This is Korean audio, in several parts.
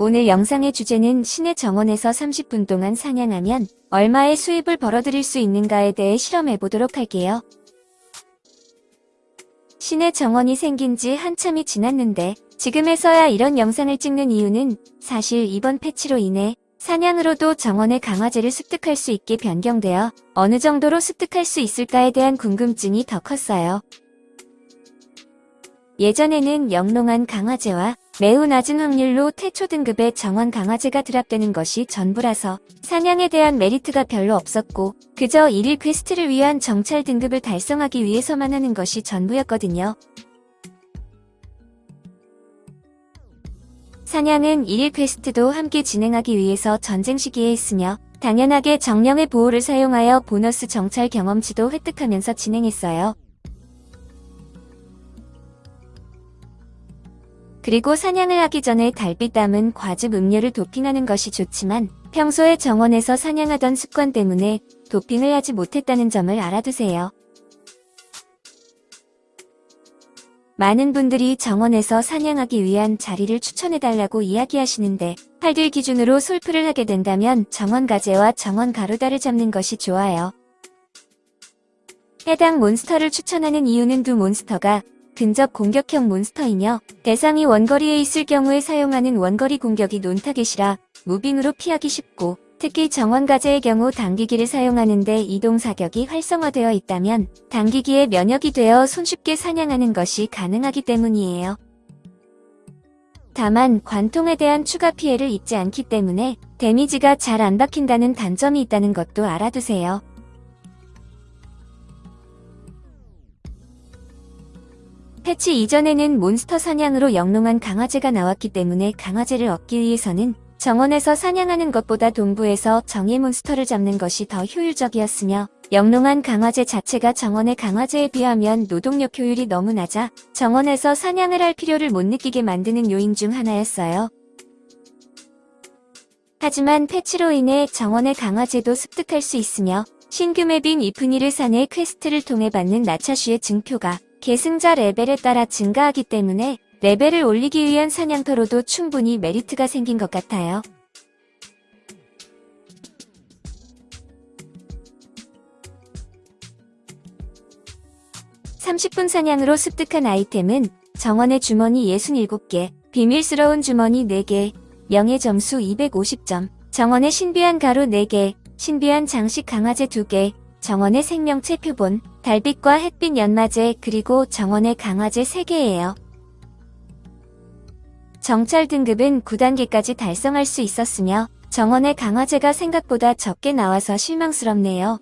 오늘 영상의 주제는 시내 정원에서 30분 동안 사냥하면 얼마의 수입을 벌어들일 수 있는가에 대해 실험해 보도록 할게요. 시내 정원이 생긴 지 한참이 지났는데 지금에서야 이런 영상을 찍는 이유는 사실 이번 패치로 인해 사냥으로도 정원의 강화제를 습득할 수 있게 변경되어 어느 정도로 습득할 수 있을까에 대한 궁금증이 더 컸어요. 예전에는 영롱한 강화제와 매우 낮은 확률로 태초 등급의 정원 강화제가 drop되는 것이 전부라서 사냥에 대한 메리트가 별로 없었고 그저 일일 quest를 위한 정찰 등급을 달성하기 위해서만 하는 것이 전부였거든요. 사냥은 일일 quest도 함께 진행하기 위해서 전쟁 시기에 있으며 당연하게 정령의 보호를 사용하여 보너스 정찰 경험치도 획득하면서 진행했어요. 그리고 사냥을 하기 전에 달빛 담은 과즙 음료를 도핑하는 것이 좋지만 평소에 정원에서 사냥하던 습관 때문에 도핑을 하지 못했다는 점을 알아두세요. 많은 분들이 정원에서 사냥하기 위한 자리를 추천해달라고 이야기하시는데 팔들 기준으로 솔프를 하게 된다면 정원 가재와 정원 가루다를 잡는 것이 좋아요. 해당 몬스터를 추천하는 이유는 두 몬스터가 근접 공격형 몬스터이며 대상이 원거리에 있을 경우에 사용하는 원거리 공격이 논타겟이라 무빙으로 피하기 쉽고 특히 정원가제의 경우 당기기를 사용하는데 이동 사격이 활성화되어 있다면 당기기에 면역이 되어 손쉽게 사냥하는 것이 가능하기 때문이에요. 다만 관통에 대한 추가 피해를 입지 않기 때문에 데미지가 잘 안 박힌다는 단점이 있다는 것도 알아두세요. 패치 이전에는 몬스터 사냥으로 영롱한 강화제가 나왔기 때문에 강화제를 얻기 위해서는 정원에서 사냥하는 것보다 동부에서 정예 몬스터를 잡는 것이 더 효율적이었으며 영롱한 강화제 자체가 정원의 강화제에 비하면 노동력 효율이 너무 낮아 정원에서 사냥을 할 필요를 못 느끼게 만드는 요인 중 하나였어요. 하지만 패치로 인해 정원의 강화제도 습득할 수 있으며 신규 map인 이프니르 산의 quest를 통해 받는 나차슈의 증표가 계승자 레벨에 따라 증가하기 때문에 레벨을 올리기 위한 사냥터로도 충분히 메리트가 생긴 것 같아요. (30분) 사냥으로 습득한 아이템은 정원의 주머니 67개, 비밀스러운 주머니 4개, 명예 점수 250점, 정원의 신비한 가루 4개, 신비한 장식 강화제 2개, 정원의 생명체 표본, 달빛과 햇빛 연마제 그리고 정원의 강화제 3개예요. 정찰 등급은 9단계까지 달성할 수 있었으며 정원의 강화제가 생각보다 적게 나와서 실망스럽네요.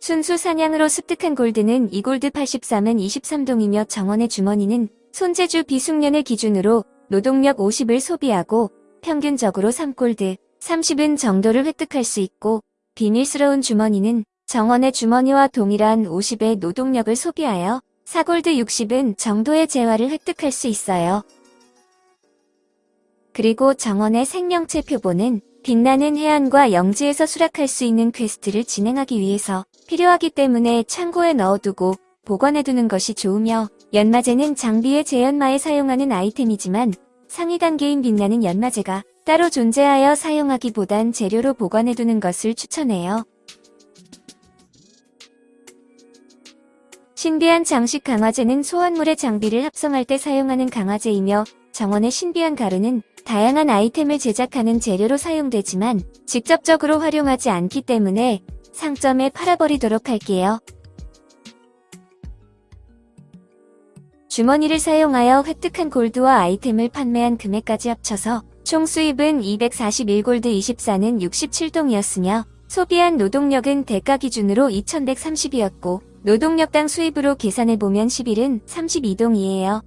순수 사냥으로 습득한 골드는 2골드 83은 23동이며 정원의 주머니는 손재주 비숙련을 기준으로 노동력 50을 소비하고 평균적으로 3골드, 30은 정도를 획득할 수 있고 비밀스러운 주머니는 정원의 주머니와 동일한 50의 노동력을 소비하여 사골드 60은 정도의 재화를 획득할 수 있어요. 그리고 정원의 생명체 표본은 빛나는 해안과 영지에서 수락할 수 있는 quest를 진행하기 위해서 필요하기 때문에 창고에 넣어두고 보관해두는 것이 좋으며 연마제는 장비의 재연마에 사용하는 아이템이지만 상위 단계인 빛나는 연마제가 따로 존재하여 사용하기보단 재료로 보관해두는 것을 추천해요. 신비한 장식 강화제는 소환물의 장비를 합성할 때 사용하는 강화제이며 정원의 신비한 가루는 다양한 아이템을 제작하는 재료로 사용되지만 직접적으로 활용하지 않기 때문에 상점에 팔아버리도록 할게요. 주머니를 사용하여 획득한 골드와 아이템을 판매한 금액까지 합쳐서 총 수입은 241골드 24는 67동이었으며 소비한 노동력은 대가 기준으로 2130이었고 노동력당 수입으로 계산해보면 11은 32동이에요.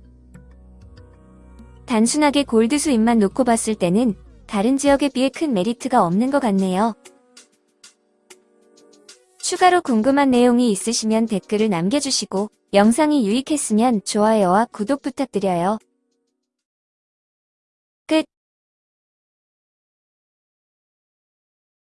단순하게 골드 수입만 놓고 봤을 때는 다른 지역에 비해 큰 메리트가 없는 것 같네요. 추가로 궁금한 내용이 있으시면 댓글을 남겨주시고 영상이 유익했으면 좋아요와 구독 부탁드려요. 끝